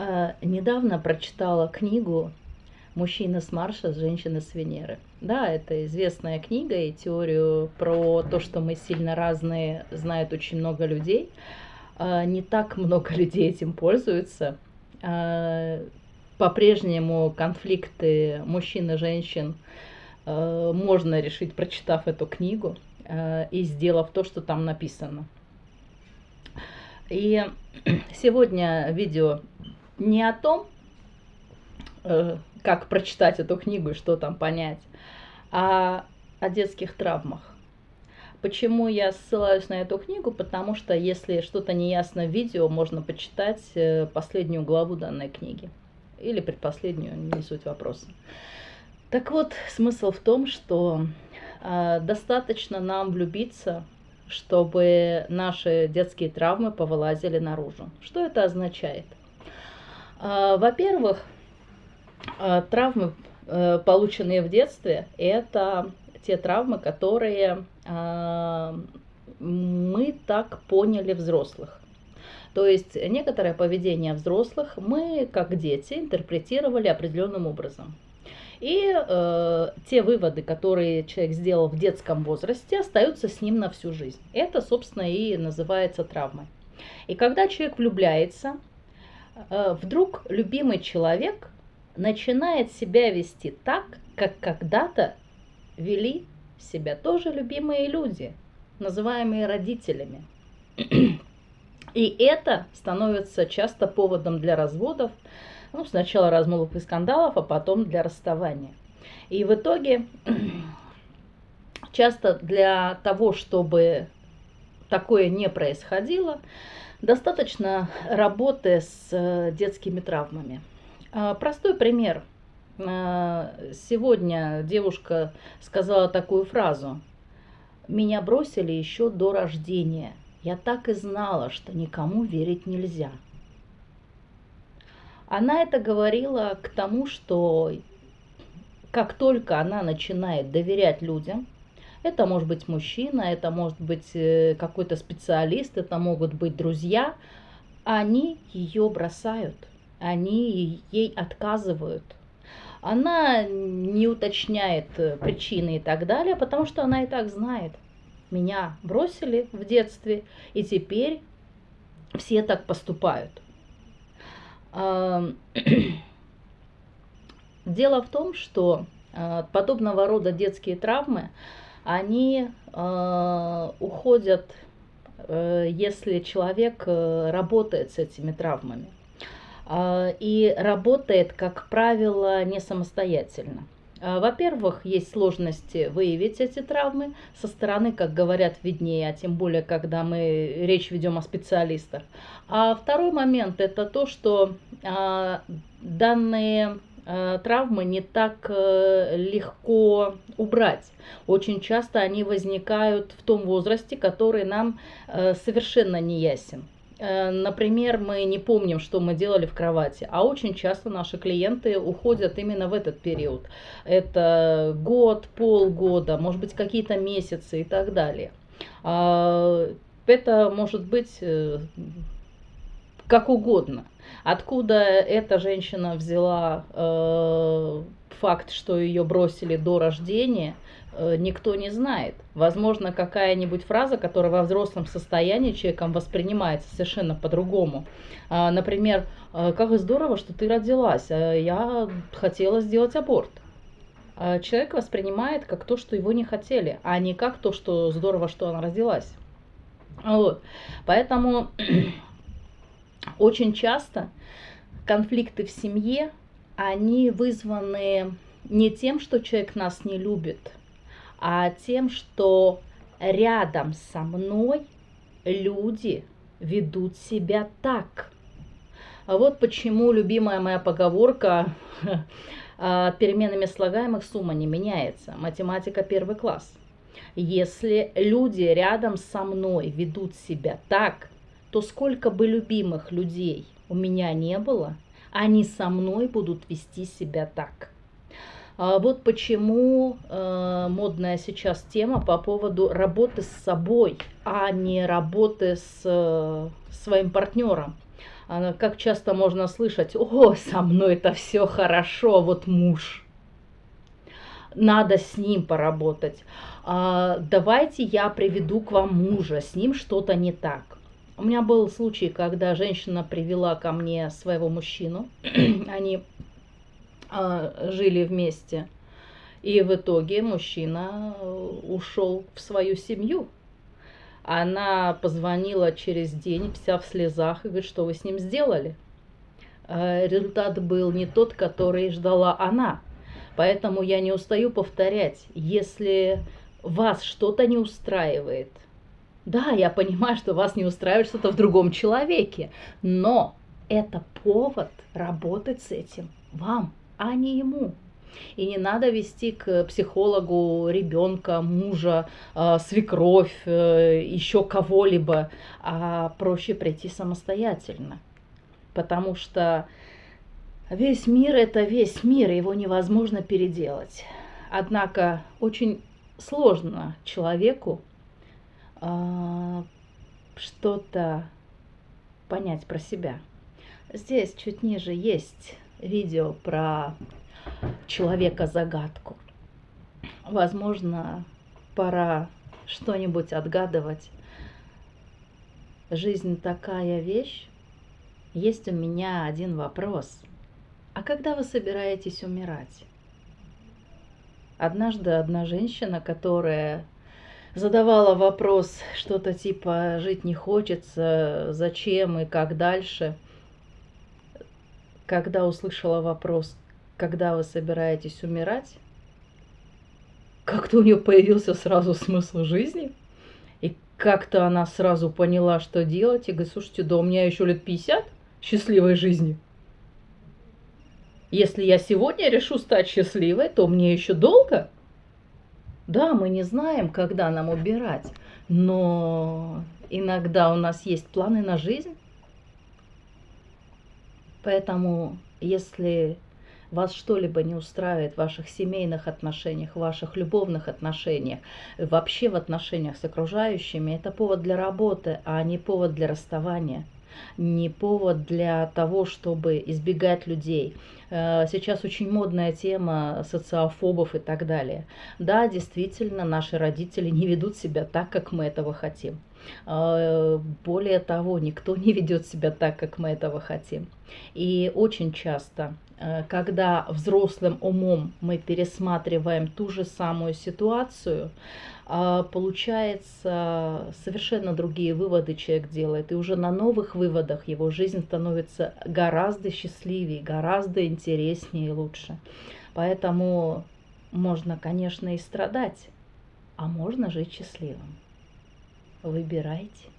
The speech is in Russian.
А, недавно прочитала книгу «Мужчина с Марса, женщина с Венеры». Да, это известная книга, и теорию про то, что мы сильно разные, знает очень много людей. А, не так много людей этим пользуются. А, по-прежнему конфликты мужчин и женщин можно решить, прочитав эту книгу и сделав то, что там написано. И сегодня видео не о том, э, как прочитать эту книгу и что там понять, а о детских травмах. Почему я ссылаюсь на эту книгу? Потому что если что-то неясно в видео, можно почитать э, последнюю главу данной книги. Или предпоследнюю, не суть вопроса. Так вот, смысл в том, что э, достаточно нам влюбиться, чтобы наши детские травмы повылазили наружу. Что это означает? А, во-первых, а, травмы, э, полученные в детстве, это те травмы, которые а, мы так поняли взрослых. То есть некоторое поведение взрослых мы, как дети, интерпретировали определенным образом. И э, те выводы, которые человек сделал в детском возрасте, остаются с ним на всю жизнь. Это, собственно, и называется травмой. И когда человек влюбляется, вдруг любимый человек начинает себя вести так, как когда-то вели себя тоже любимые люди, называемые родителями. И это становится часто поводом для разводов, ну, сначала размолвок и скандалов, а потом для расставания. И в итоге часто для того, чтобы такое не происходило, Достаточно работы с э, детскими травмами. А, простой пример. А, сегодня девушка сказала такую фразу. Меня бросили еще до рождения. Я так и знала, что никому верить нельзя. Она это говорила к тому, что как только она начинает доверять людям, это может быть мужчина, это может быть э, какой-то специалист, это могут быть друзья. Они ее бросают, они ей отказывают. Она не уточняет э, причины и так далее, потому что она и так знает. Меня бросили в детстве, и теперь все так поступают. Дело в том, что э, подобного рода детские травмы они э, уходят, э, если человек э, работает с этими травмами. Э, и работает, как правило, не самостоятельно. Э, во-первых, есть сложности выявить эти травмы со стороны, как говорят, виднее, а тем более, когда мы речь ведем о специалистах. А второй момент это то, что э, данные травмы не так э, легко убрать. Очень часто они возникают в том возрасте, который нам э, совершенно не ясен. Например, мы не помним, что мы делали в кровати, а очень часто наши клиенты уходят именно в этот период. Это год, полгода, может быть какие-то месяцы и так далее. А, это может быть как угодно. Откуда эта женщина взяла э, факт, что ее бросили до рождения, э, никто не знает. Возможно, какая-нибудь фраза, которая во взрослом состоянии человеком воспринимается совершенно по-другому. Э, например, э, как здорово, что ты родилась, э, я хотела сделать аборт. Э, человек воспринимает как то, что его не хотели, а не как то, что здорово, что она родилась. Вот. Поэтому очень часто конфликты в семье, они вызваны не тем, что человек нас не любит, а тем, что рядом со мной люди ведут себя так. А вот почему любимая моя поговорка а, переменами слагаемых сумма не меняется. Математика первый класс. Если люди рядом со мной ведут себя так, то сколько бы любимых людей у меня не было, они со мной будут вести себя так. А вот почему э, модная сейчас тема по поводу работы с собой, а не работы с э, своим партнером. Как часто можно слышать, о, со мной это все хорошо, вот муж. Надо с ним поработать. А, давайте я приведу к вам мужа, с ним что-то не так. У меня был случай, когда женщина привела ко мне своего мужчину. Они а, жили вместе. И в итоге мужчина ушел в свою семью. Она позвонила через день, вся в слезах, и говорит, что вы с ним сделали. А, результат был не тот, который ждала она. Поэтому я не устаю повторять, если вас что-то не устраивает, да, я понимаю, что вас не устраивает что-то в другом человеке, но это повод работать с этим вам, а не ему. И не надо вести к психологу ребенка, мужа, э, свекровь, э, еще кого-либо, а проще прийти самостоятельно. Потому что весь мир это весь мир, его невозможно переделать. Однако очень сложно человеку что-то понять про себя. Здесь чуть ниже есть видео про человека-загадку. Возможно, пора что-нибудь отгадывать. Жизнь такая вещь. Есть у меня один вопрос. А когда вы собираетесь умирать? Однажды одна женщина, которая задавала вопрос что-то типа «жить не хочется, зачем и как дальше», когда услышала вопрос когда вы собираетесь умирать, как-то у нее появился сразу смысл жизни. И как-то она сразу поняла, что делать. И говорит, слушайте, да у меня еще лет 50 счастливой жизни. Если я сегодня решу стать счастливой, то мне еще долго. Да, мы не знаем, когда нам убирать, но иногда у нас есть планы на жизнь. Поэтому, если вас что-либо не устраивает в ваших семейных отношениях, в ваших любовных отношениях, вообще в отношениях с окружающими, это повод для работы, а не повод для расставания не повод для того, чтобы избегать людей. Э, сейчас очень модная тема социофобов и так далее. Да, действительно, наши родители не ведут себя так, как мы этого хотим. Э, более того, никто не ведет себя так, как мы этого хотим. И очень часто Э, когда взрослым умом мы пересматриваем ту же самую ситуацию, а, получается совершенно другие выводы человек делает. И уже на новых выводах его жизнь становится гораздо счастливее, гораздо интереснее и лучше. Поэтому можно, конечно, и страдать, а можно жить счастливым. Выбирайте.